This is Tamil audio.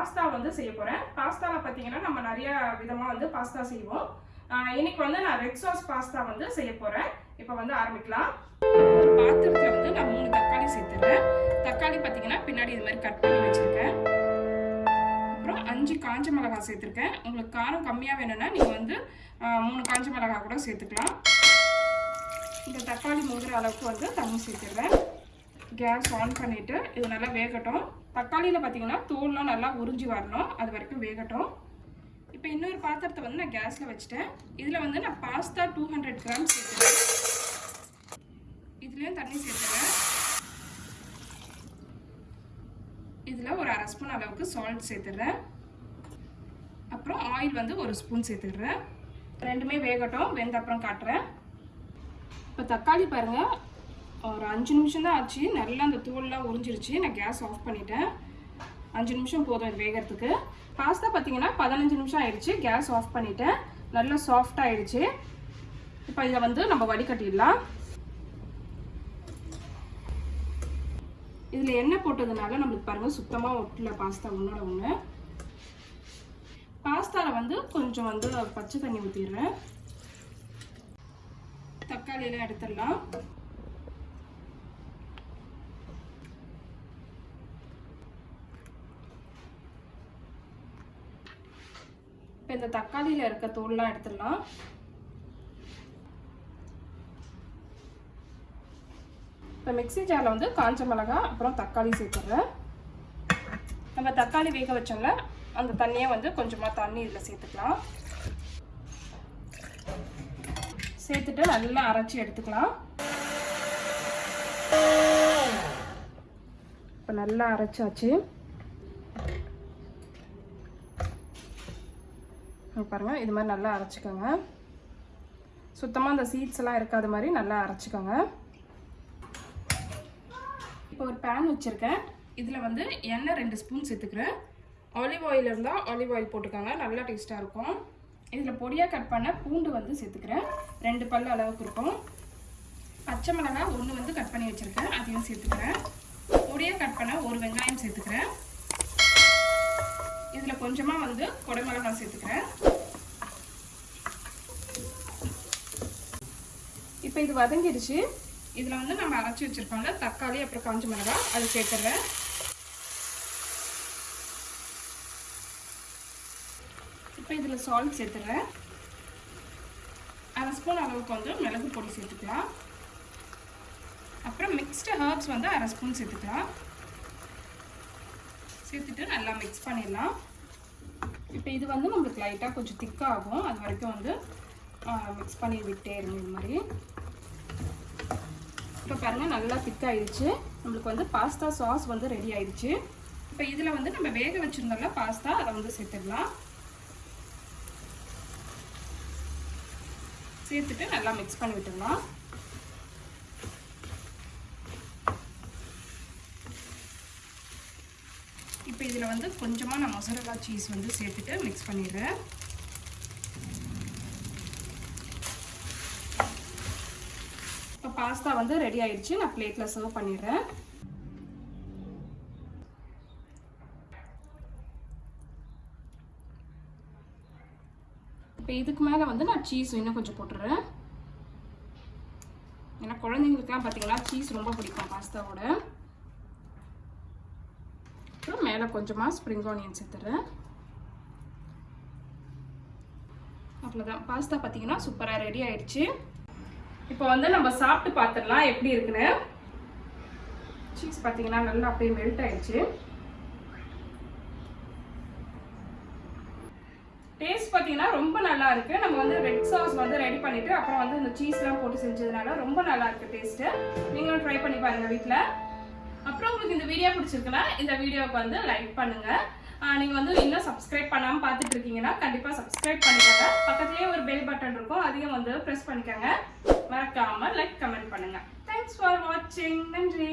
பாஸ்தா வந்து செய்ய போகிறேன் பாஸ்தாவில் பார்த்தீங்கன்னா நம்ம நிறைய விதமாக வந்து பாஸ்தா செய்வோம். இன்னைக்கு வந்து நான் ரெட் சாஸ் பாஸ்தா வந்து செய்ய போகிறேன் இப்போ வந்து ஆரம்பிக்கலாம். ஒரு பாத்திரத்தில் வந்து நான் மூணு தக்காளி சேர்த்துறேன் தக்காளி பார்த்தீங்கன்னா பின்னாடி இது மாதிரி கட் பண்ணி வச்சுருக்கேன். அப்புறம் அஞ்சு காஞ்ச மிளகாய் சேர்த்துருக்கேன். உங்களுக்கு காரம் கம்மியாக வேணும்னா நீங்கள் வந்து மூணு காஞ்ச மிளகாய் கூட சேர்த்துக்கலாம். இந்த தக்காளி முதுகிற அளவுக்கு வந்து தண்ணி சேர்த்துடுறேன். கேஸ் ஆன் பண்ணிவிட்டு இது நல்லா வேகட்டும். தக்காளியில் பார்த்தீங்கன்னா தோல்லாம் நல்லா உறிஞ்சி வரணும். அது வரைக்கும் வேகட்டும். இப்போ இன்னொரு பாத்திரத்தை வந்து நான் கேஸில் வச்சுட்டேன். இதில் வந்து நான் பாஸ்தா டூ ஹண்ட்ரட் கிராம் சேர்த்துறேன். இதுலேயும் தண்ணி சேர்த்துறேன். இதில் ஒரு அரை ஸ்பூன் அளவுக்கு சால்ட் சேர்த்துடுறேன் அப்புறம் ஆயில் வந்து ஒரு ஸ்பூன் சேர்த்துடுறேன் ரெண்டுமே வேகட்டும். வெந்த அப்புறம் காட்டுறேன். இப்போ தக்காளி பாருங்கள் ஒரு அஞ்சு நிமிஷம் தான் ஆச்சு. நல்லா அந்த தூள்லாம் உறிஞ்சிருச்சு. நான் கேஸ் ஆஃப் பண்ணிட்டேன். அஞ்சு நிமிஷம் போதும் இது வேகிறதுக்கு. பாஸ்தா பார்த்தீங்கன்னா பதினஞ்சு நிமிஷம் ஆயிடுச்சு. கேஸ் ஆஃப் பண்ணிட்டேன். நல்லா சாஃப்ட் ஆயிடுச்சு. இப்போ இதை வந்து நம்ம வடிகட்டிடலாம். இதில் எண்ணெய் போட்டதுனால நம்மளுக்கு பாருங்கள் சுத்தமாக ஒட்டல பாஸ்தா ஒன்றோட ஒன்று பாஸ்தாவில் வந்து கொஞ்சம் வந்து பச்சை தண்ணி ஊற்றிடுறேன் தக்காளியெல்லாம் எடுத்துடலாம். இப்போ இந்த தக்காளியில் இருக்க தோல்லாம் எடுத்துடலாம். இப்போ மிக்ஸி ஜாரில் வந்து காஞ்ச மிளகா அப்புறம் தக்காளி சேர்த்துடுறேன். நம்ம தக்காளி வேக வச்சோம்ல அந்த தண்ணியை வந்து கொஞ்சமாக தண்ணி இதில் சேர்த்துக்கலாம். சேர்த்துட்டு நல்லா அரைச்சி எடுத்துக்கலாம். இப்போ நல்லா அரைச்சாச்சு. பாருங்கள் இது மாதிரி நல்லா அரைச்சிக்கோங்க. சுத்தமாக அந்த சீட்ஸ் எல்லாம் இருக்காத மாதிரி நல்லா அரைச்சிக்கோங்க. இப்போ ஒரு பேன் வச்சுருக்கேன். இதில் வந்து எண்ணெய் ரெண்டு ஸ்பூன் சேர்த்துக்கிறேன். ஆலிவ் ஆயில் இருந்தால் ஆலிவ் ஆயில் போட்டுக்கோங்க நல்லா டேஸ்ட்டாக இருக்கும். இதில் பொடியாக கட் பண்ண பூண்டு வந்து சேர்த்துக்கிறேன். ரெண்டு பல் அளவுக்கு இருக்கும். பச்சை மிளகா ஒன்று வந்து கட் பண்ணி வச்சுருக்கேன் அதையும் சேர்த்துக்கிறேன். பொடியாக கட் பண்ண ஒரு வெங்காயம் சேர்த்துக்கிறேன். இதில் கொஞ்சமாக வந்து குடமிளகாய் சேர்த்துக்கிறேன். இப்போ இது வதங்கிடுச்சு. இதில் வந்து நம்ம அரைச்சி வச்சுருக்கோம்ல தக்காளி அப்புறம் காஞ்சி மிளகாய் அது சேர்த்துடுறேன். இப்போ இதில் சால்ட் சேர்த்துடுறேன். அரை ஸ்பூன் அளவுக்கு வந்து மிளகு பொடி சேர்த்துக்கலாம். அப்புறம் மிக்ஸ்டு ஹர்ப்ஸ் வந்து அரை ஸ்பூன் சேர்த்துக்கலாம். சேர்த்துட்டு நல்லா மிக்ஸ் பண்ணிடலாம். இப்போ இது வந்து நம்மளுக்கு லைட்டாக கொஞ்சம் திக்காகும் அது வரைக்கும் வந்து மிக்ஸ் பண்ணி விட்டே இருங்க இது மாதிரி. இப்போ பாருங்கள் நல்லா திக்காயிடுச்சு நம்மளுக்கு வந்து பாஸ்தா சாஸ் வந்து ரெடி ஆயிடுச்சு. இப்போ இதில் வந்து நம்ம வேக வச்சுருந்தோம்ல பாஸ்தா அதை வந்து சேர்த்துடலாம். சேர்த்துட்டு நல்லா மிக்ஸ் பண்ணி விட்டுடலாம். இப்போ இதில் வந்து கொஞ்சமாக நான் மசாலா சீஸ் வந்து சேர்த்துட்டு மிக்ஸ் பண்ணிடுறேன். பாஸ்தா வந்து ரெடி ஆயிடுச்சு நான் பிளேட்டில் சர்வ் பண்ணிடுறேன். இப்போ இதுக்கு மேலே வந்து நான் சீஸ் இன்னும் கொஞ்சம் போட்டுடுறேன். ஏன்னா குழந்தைங்களுக்குலாம் பார்த்தீங்கன்னா சீஸ் ரொம்ப பிடிக்கும் பாஸ்தாவோட அப்புறம் மேலே கொஞ்சமாக ஸ்ப்ரிங் ஆனியன் சேர்த்துறேன் அவ்வளோதான் பாஸ்தா பார்த்தீங்கன்னா சூப்பராக ரெடி ஆயிடுச்சு இப்போ வந்து நம்ம சாப்பிட்டு பார்த்துடலாம். எப்படி இருக்குன்னு? சீஸ் பார்த்தீங்கன்னா நல்லா அப்படியே மெல்ட் ஆயிடுச்சு. டேஸ்ட் பார்த்தீங்கன்னா ரொம்ப நல்லா இருக்கு. நம்ம வந்து ரெட் சாஸ் வந்து ரெடி பண்ணிட்டு அப்புறம் வந்து இந்த சீஸ்லாம் போட்டு செஞ்சதுனால ரொம்ப நல்லா இருக்கு டேஸ்ட் நீங்களும் ட்ரை பண்ணி பாருங்க வீட்டில் அப்புறம் உங்களுக்கு இந்த வீடியோ பிடிச்சிருக்குன்னா இந்த வீடியோவுக்கு வந்து லைக் பண்ணுங்க. நீங்கள் வந்து இன்னும் சப்ஸ்கிரைப் பண்ணாமல் பார்த்துட்டு இருக்கீங்கன்னா கண்டிப்பாக சப்ஸ்கிரைப் பண்ணிக்கோங்க. பக்கத்துலேயே ஒரு பெல் பட்டன் இருக்கும். அதையும் வந்து ப்ரெஸ் பண்ணிக்கோங்க. மறக்காமல் லைக் கமெண்ட் பண்ணுங்க. தேங்க்ஸ் ஃபார் வாட்சிங் நன்றி.